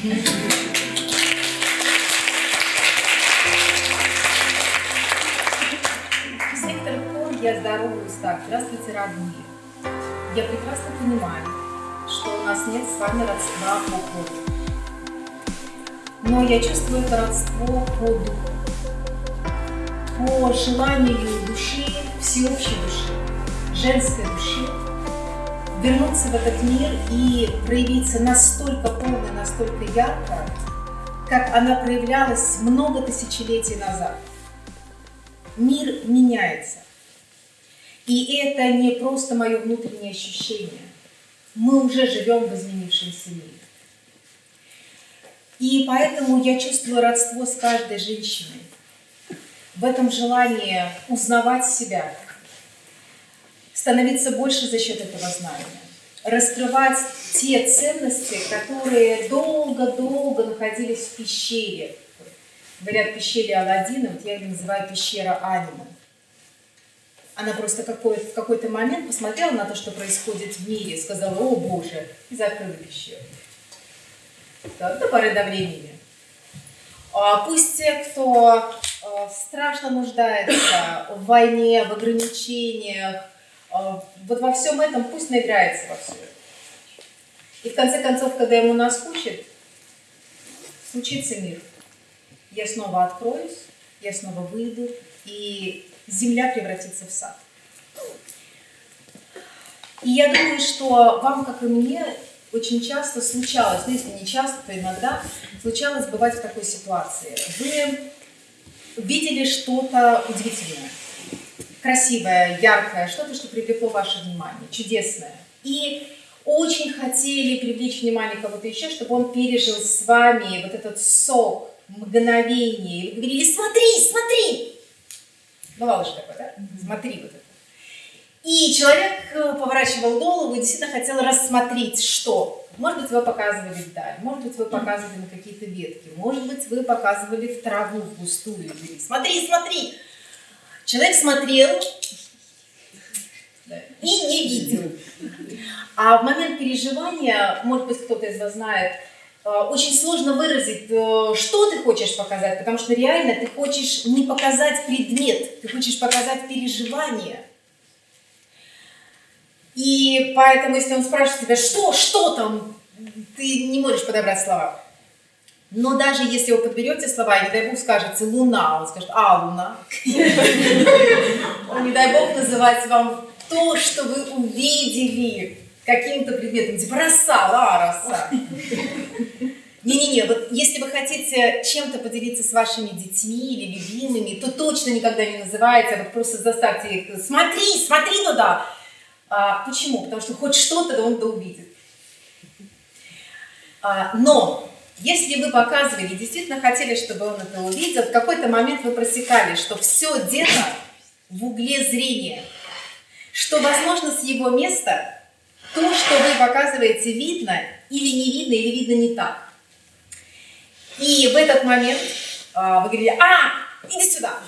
С некоторых пор я здороваюсь так. Здравствуйте, родные. Я прекрасно понимаю, что у нас нет с вами родства по крови. Но я чувствую это родство по духу, по желанию души, всеобщей души, женской души, вернуться в этот мир и проявиться настолько полно, настолько ярко, как она проявлялась много тысячелетий назад. Мир меняется. И это не просто мое внутреннее ощущение. Мы уже живем в изменившемся мире. И поэтому я чувствую родство с каждой женщиной. В этом желании узнавать себя, становиться больше за счет этого знания, раскрывать те ценности, которые долго-долго находились в пещере. Говорят, пещере Аладдина, вот я ее называю пещера Анима. Она просто какой в какой-то момент посмотрела на то, что происходит в мире, сказала, о Боже, и закрыла пещеру. Да, до поры до времени. А пусть те, кто э, страшно нуждается в войне, в ограничениях, вот во всем этом пусть наиграется во все это. И в конце концов, когда ему наскучит, случится мир. Я снова откроюсь, я снова выйду, и земля превратится в сад. И я думаю, что вам, как и мне, очень часто случалось, ну если не часто, то иногда случалось бывать в такой ситуации. Вы видели что-то удивительное, красивое, яркое, что-то, что привлекло ваше внимание, чудесное. И очень хотели привлечь внимание кого-то еще, чтобы он пережил с вами вот этот сок, мгновение. И вы говорили, смотри, смотри. Бывало же такое, да? Смотри вот это. И человек э, поворачивал голову и действительно хотел рассмотреть, что. Может быть, вы показывали вдаль, может быть, вы показывали на какие-то ветки, может быть, вы показывали в траву густую. Говорили, смотри, смотри. Человек смотрел и не видел. А в момент переживания, может быть, кто-то из вас знает, э, очень сложно выразить, э, что ты хочешь показать, потому что реально ты хочешь не показать предмет, ты хочешь показать переживание. И поэтому, если он спрашивает тебя, что, что там, ты не можешь подобрать слова. Но даже если вы подберете слова, и, не дай бог, скажете «луна», он скажет «а, луна». Он, не дай бог, называть вам то, что вы увидели каким-то предметом, типа «роса», «а, роса». Не-не-не, вот если вы хотите чем-то поделиться с вашими детьми или любимыми, то точно никогда не называйте, а вот просто заставьте их «смотри, смотри туда». А, почему? Потому что хоть что-то он да увидит. А, но если вы показывали, действительно хотели, чтобы он это увидел, в какой-то момент вы просекали, что все дело в угле зрения, что, возможно, с его места то, что вы показываете, видно или не видно, или видно не так. И в этот момент а, вы говорили, а, иди сюда.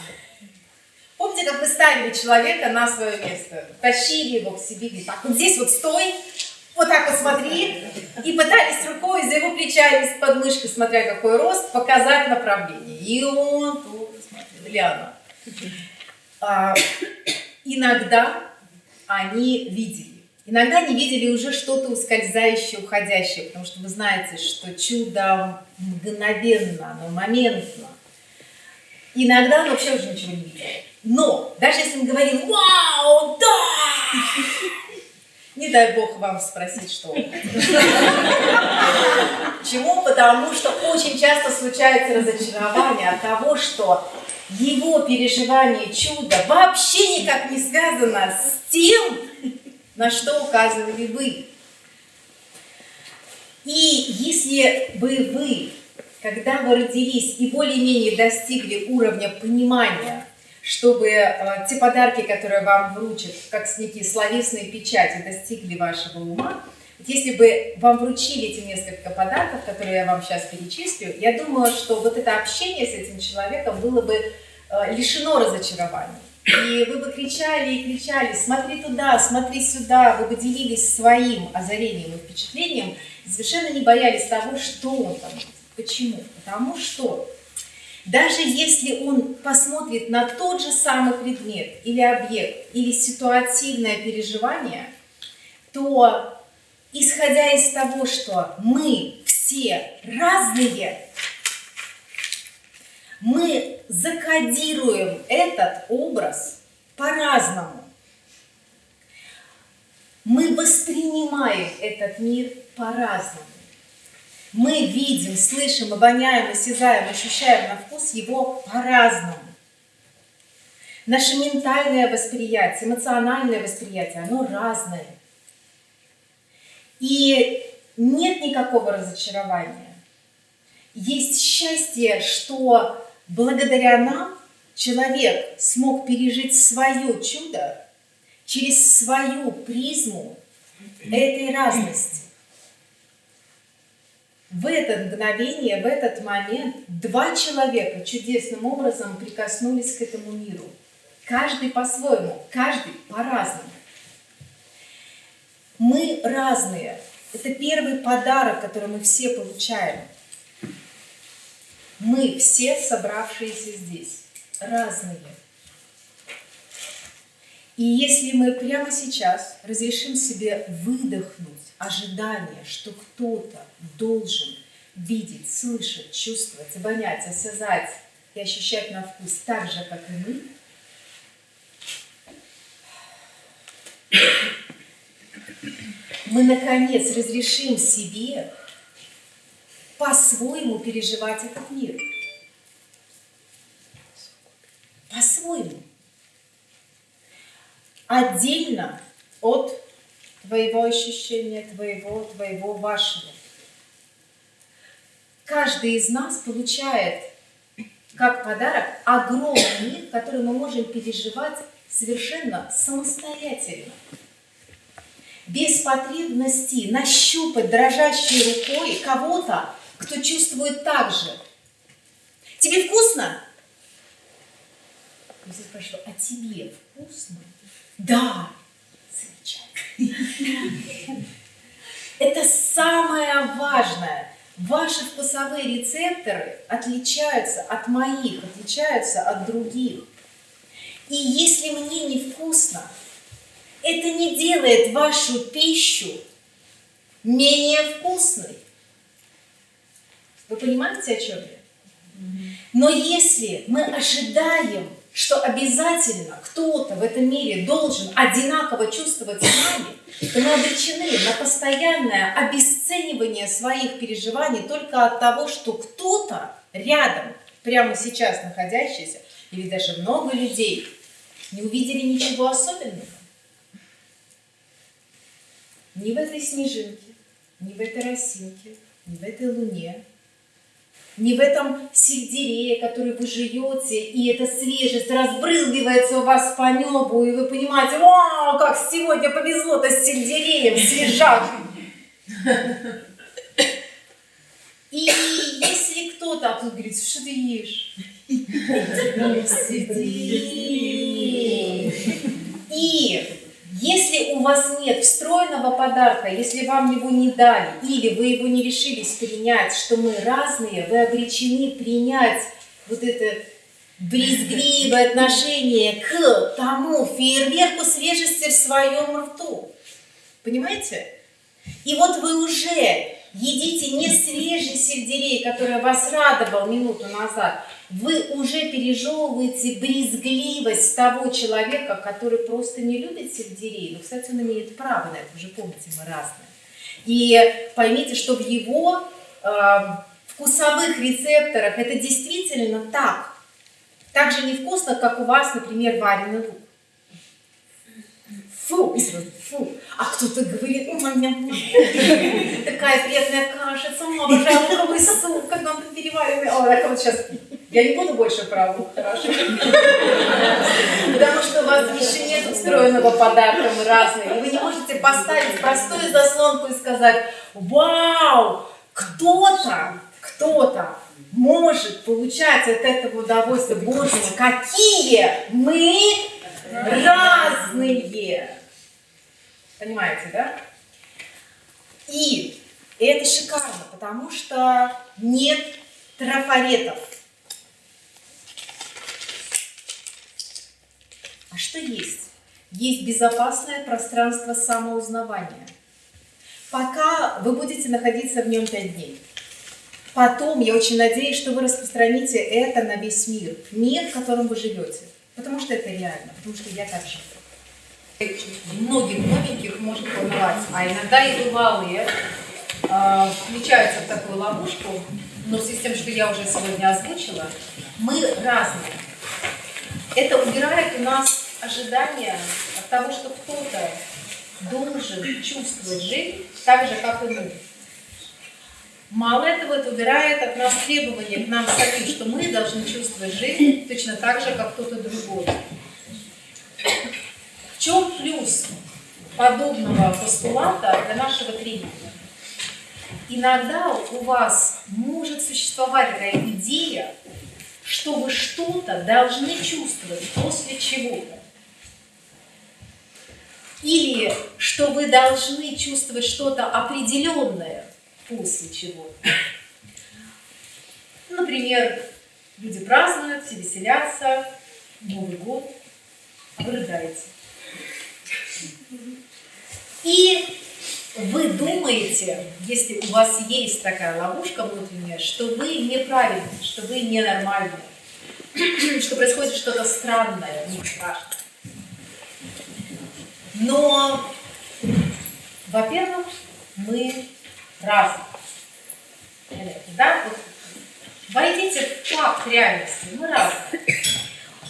Помните, как вы ставили человека на свое место, тащили его к себе, так, вот здесь вот стой, вот так вот смотри, и пытались рукой за его плечами с подмышкой, смотря какой рост, показать направление. И он тоже смотрел, или. А, иногда они видели. Иногда они видели уже что-то ускользающее, уходящее, потому что вы знаете, что чудо мгновенно, оно моментно. Иногда он вообще уже ничего не видел. Но даже если он говорил «Вау, да!» Не дай бог вам спросить, что Почему? Потому что очень часто случается разочарование от того, что его переживание чуда вообще никак не связано с тем, на что указывали вы. И если бы вы, когда вы родились и более-менее достигли уровня понимания чтобы э, те подарки, которые вам вручат, как некие словесные печати, достигли вашего ума, если бы вам вручили эти несколько подарков, которые я вам сейчас перечислю, я думаю, что вот это общение с этим человеком было бы э, лишено разочарований. И вы бы кричали и кричали, смотри туда, смотри сюда, вы бы делились своим озарением и впечатлением, совершенно не боялись того, что он там. Почему? Потому что даже если он посмотрит на тот же самый предмет или объект, или ситуативное переживание, то исходя из того, что мы все разные, мы закодируем этот образ по-разному. Мы воспринимаем этот мир по-разному. Мы видим, слышим, обоняем, осязаем, ощущаем на вкус его по-разному. Наше ментальное восприятие, эмоциональное восприятие, оно разное. И нет никакого разочарования. Есть счастье, что благодаря нам человек смог пережить свое чудо через свою призму этой разности. В это мгновение, в этот момент два человека чудесным образом прикоснулись к этому миру. Каждый по-своему, каждый по-разному. Мы разные. Это первый подарок, который мы все получаем. Мы все собравшиеся здесь, разные. И если мы прямо сейчас разрешим себе выдохнуть ожидание, что кто-то должен видеть, слышать, чувствовать, обонять, осязать и ощущать на вкус так же, как и мы, мы наконец разрешим себе по-своему переживать этот мир. По-своему. Отдельно от твоего ощущения, твоего, твоего, вашего. Каждый из нас получает как подарок огромный мир, который мы можем переживать совершенно самостоятельно. Без потребности нащупать дрожащей рукой кого-то, кто чувствует так же. Тебе вкусно? Я спрашиваю, а тебе вкусно? Да, это самое важное. Ваши вкусовые рецепторы отличаются от моих, отличаются от других. И если мне невкусно, это не делает вашу пищу менее вкусной. Вы понимаете, о чем я? Но если мы ожидаем что обязательно кто-то в этом мире должен одинаково чувствовать с нами, то мы обречены на постоянное обесценивание своих переживаний только от того, что кто-то рядом, прямо сейчас находящийся, или даже много людей, не увидели ничего особенного. Ни в этой снежинке, ни в этой росинке, ни в этой луне, не в этом сельдерее, который вы жуете, и эта свежесть разбрызгивается у вас по небу, и вы понимаете, вау, как сегодня повезло-то с сельдереем, свежак. И если кто-то, а тут говорит, что ты ешь? И если у вас нет встроенного подарка, если вам его не дали, или вы его не решились принять, что мы разные, вы обречены принять вот это брезгливое отношение к тому фейерверку свежести в своем рту. Понимаете? И вот вы уже едите не свежий сельдерей, который вас радовал минуту назад, вы уже пережевываете брезгливость того человека, который просто не любит сельдерей. Но, ну, кстати, он имеет право на это, уже помните, мы разные. И поймите, что в его э, вкусовых рецепторах это действительно так. Так же невкусно, как у вас, например, вареный лук. Фу, фу. А кто-то говорит, у меня такая приятная кашица, обожаю луковый суп, как он переваривает. О, так вот сейчас я не буду больше про лук, хорошо? Потому что у вас еще нет встроенного подарка, мы разные. И вы не можете поставить простую заслонку и сказать, вау, кто-то, кто-то может получать от этого удовольствие. Боже мой, какие мы разные! Понимаете, да? И это шикарно, потому что нет трафаретов. А что есть? Есть безопасное пространство самоузнавания. Пока вы будете находиться в нем 5 дней. Потом, я очень надеюсь, что вы распространите это на весь мир. Мир, в котором вы живете. Потому что это реально, потому что я так живу. Многих новеньких может волновать, а иногда и бывалые э, включаются в такую ловушку, но в с тем, что я уже сегодня озвучила, мы разные. Это убирает у нас ожидания от того, что кто-то должен чувствовать жизнь так же, как и мы. Мало этого, это убирает от нас требования к нам самим, что мы должны чувствовать жизнь точно так же, как кто-то другой. В чем плюс подобного постулата для нашего тренинга? Иногда у вас может существовать такая идея, что вы что-то должны чувствовать после чего-то. Или что вы должны чувствовать что-то определенное после чего-то. Например, люди празднуют, все веселятся, Новый год, а вы рыдаете. И вы думаете, если у вас есть такая ловушка внутренняя, что вы неправильны, что вы ненормальны, что происходит что-то странное, не страшно. Но, во-первых, мы разные. Да? Вот войдите в факт реальности, мы разные.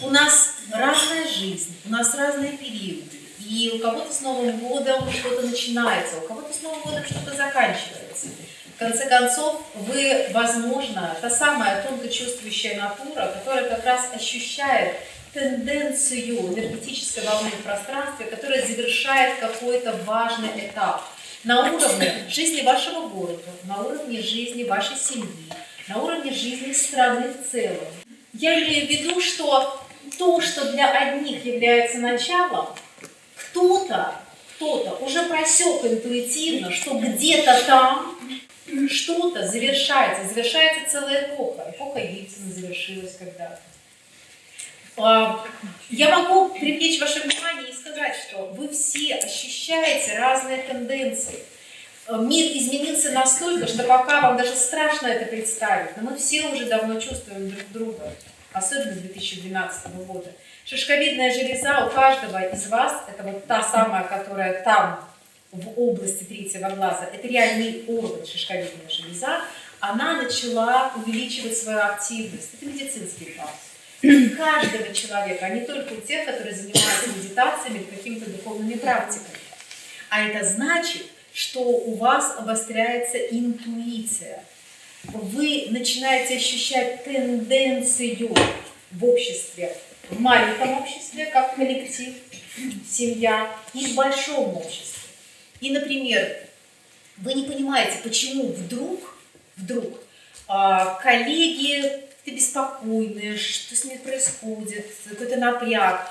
У нас разная жизнь, у нас разные периоды. И у кого-то с Новым годом что-то начинается, у кого-то с Новым годом что-то заканчивается. В конце концов, вы, возможно, та самая тонко чувствующая натура, которая как раз ощущает тенденцию энергетической волны в пространстве, которая завершает какой-то важный этап на уровне жизни вашего города, на уровне жизни вашей семьи, на уровне жизни страны в целом. Я имею в виду, что то, что для одних является началом, кто-то кто-то уже просек интуитивно, что где-то там что-то завершается, завершается целая эпоха. Эпоха Ельцина завершилась когда-то. А, я могу привлечь ваше внимание и сказать, что вы все ощущаете разные тенденции. Мир изменился настолько, что пока вам даже страшно это представить, но мы все уже давно чувствуем друг друга, особенно с 2012 года. Шишковидная железа у каждого из вас, это вот та самая, которая там, в области третьего глаза, это реальный орган шишковидная железа, она начала увеличивать свою активность. Это медицинский факт каждого человека, а не только у тех, которые занимаются медитациями, какими-то духовными практиками. А это значит, что у вас обостряется интуиция. Вы начинаете ощущать тенденцию в обществе, в маленьком обществе, как коллектив, семья, и в большом обществе. И, например, вы не понимаете, почему вдруг, вдруг а, коллеги ты беспокойная, что с ней происходит, какой-то напряг.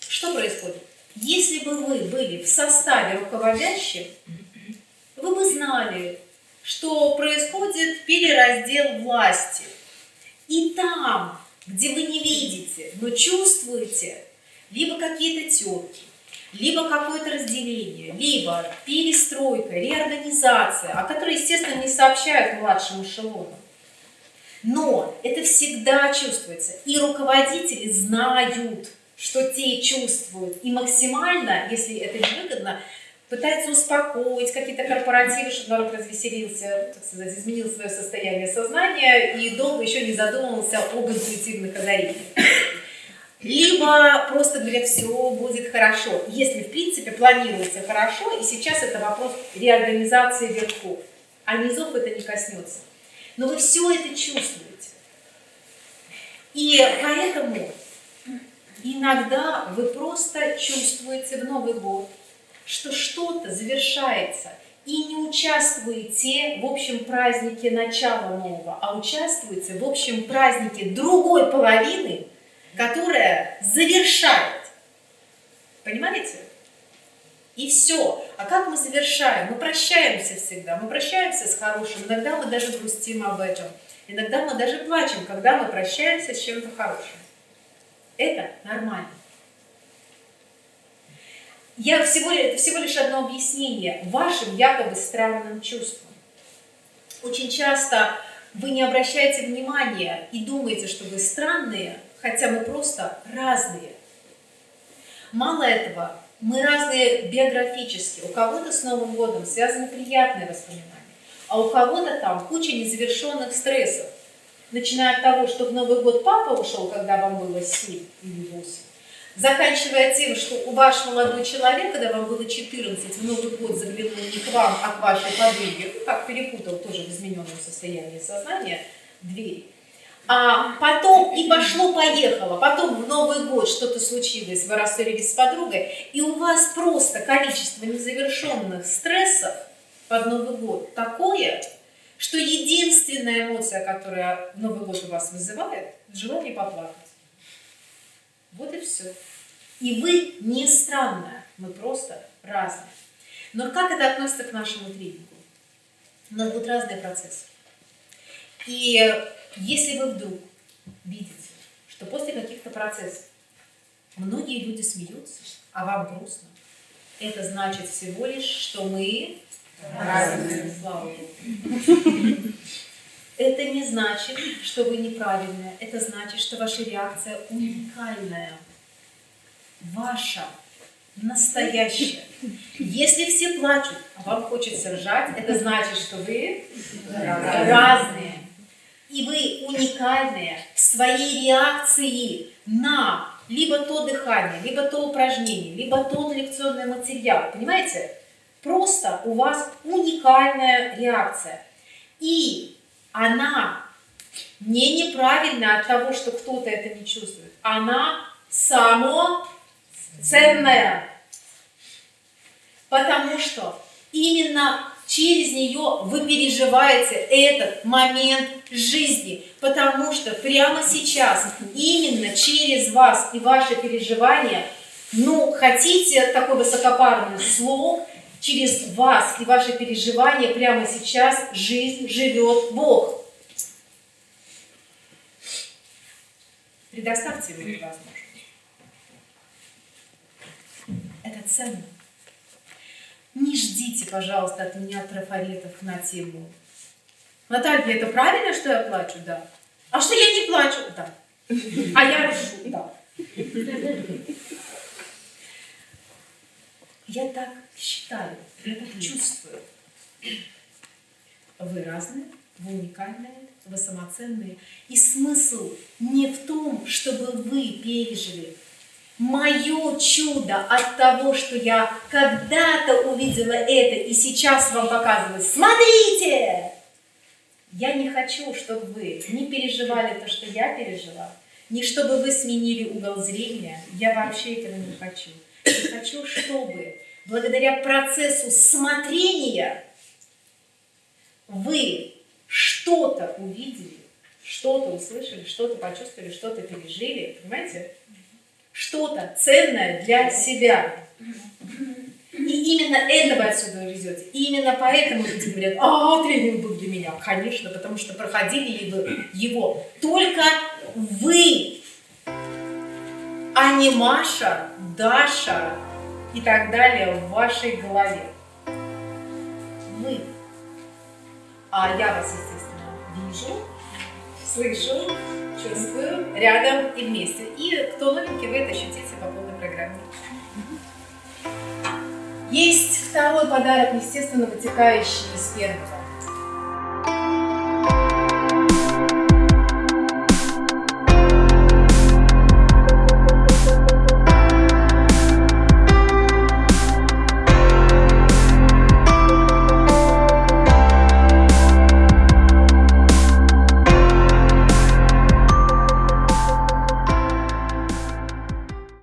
Что происходит? Если бы вы были в составе руководящих, вы бы знали, что происходит перераздел власти. И там, где вы не видите, но чувствуете, либо какие-то терки, либо какое-то разделение, либо перестройка, реорганизация, о которой, естественно, не сообщают младшим эшелонам. Но это всегда чувствуется. И руководители знают, что те чувствуют. И максимально, если это невыгодно, пытаются успокоить какие-то корпоративы, чтобы народ развеселился, так сказать, изменил свое состояние сознания и долго еще не задумывался об интуитивных озарениях. Либо просто говорят, все будет хорошо, если в принципе планируется хорошо, и сейчас это вопрос реорганизации верхов, а низов это не коснется но вы все это чувствуете. И поэтому иногда вы просто чувствуете в Новый год, что что-то завершается, и не участвуете в общем празднике начала нового, а участвуете в общем празднике другой половины, которая завершает. Понимаете? И все. А как мы завершаем? Мы прощаемся всегда. Мы прощаемся с хорошим. Иногда мы даже грустим об этом. Иногда мы даже плачем, когда мы прощаемся с чем-то хорошим. Это нормально. Я всего, это всего лишь одно объяснение вашим якобы странным чувствам. Очень часто вы не обращаете внимания и думаете, что вы странные, хотя мы просто разные. Мало этого, мы разные биографически. У кого-то с Новым годом связаны приятные воспоминания, а у кого-то там куча незавершенных стрессов. Начиная от того, что в Новый год папа ушел, когда вам было 7 или 8, заканчивая тем, что у ваш молодой человек, когда вам было 14, в Новый год заглянул не к вам, а к вашей подруге, ну, как перепутал тоже в измененном состоянии сознания дверь. А потом и пошло-поехало, потом в Новый год что-то случилось, вы рассорились с подругой, и у вас просто количество незавершенных стрессов под Новый год такое, что единственная эмоция, которая Новый год у вас вызывает, желание поплакать. Вот и все. И вы не странная, мы просто разные. Но как это относится к нашему тренингу? У нас будут разные процессы. И если вы вдруг видите, что после каких-то процессов многие люди смеются, а вам грустно, это значит всего лишь, что мы разные. Слава. Это не значит, что вы неправильная. Это значит, что ваша реакция уникальная. Ваша. Настоящая. Если все плачут, а вам хочется ржать, это значит, что вы разные. И вы уникальные в своей реакции на либо то дыхание, либо то упражнение, либо тот лекционный материал. Понимаете? Просто у вас уникальная реакция. И она не неправильная от того, что кто-то это не чувствует. Она само ценная. Потому что именно через нее вы переживаете этот момент жизни. Потому что прямо сейчас, именно через вас и ваши переживания, ну, хотите такой высокопарный слог, через вас и ваши переживания прямо сейчас жизнь живет Бог. Предоставьте эту возможность. Это ценно. Не ждите, пожалуйста, от меня трафаретов на тему. Наталья, это правильно, что я плачу? Да. А что я не плачу? Да. А я ржу? Да. Я так считаю, я так чувствую. Вы разные, вы уникальные, вы самоценные. И смысл не в том, чтобы вы пережили мое чудо от того, что я когда-то увидела это и сейчас вам показываю. Смотрите! Я не хочу, чтобы вы не переживали то, что я пережила, не чтобы вы сменили угол зрения. Я вообще этого не хочу. Я хочу, чтобы благодаря процессу смотрения вы что-то увидели, что-то услышали, что-то почувствовали, что-то пережили, понимаете? Что-то ценное для себя. И именно это вы отсюда везете. И именно поэтому люди говорят, а, тренинг был для меня. Конечно, потому что проходили вы его только вы, а не Маша, Даша, и так далее в вашей голове. Вы. А я вас, естественно, вижу, слышу, чувствую, рядом и вместе. И кто новенький, вы это ощутите по полной программе. Есть второй подарок, естественно, вытекающий из первого.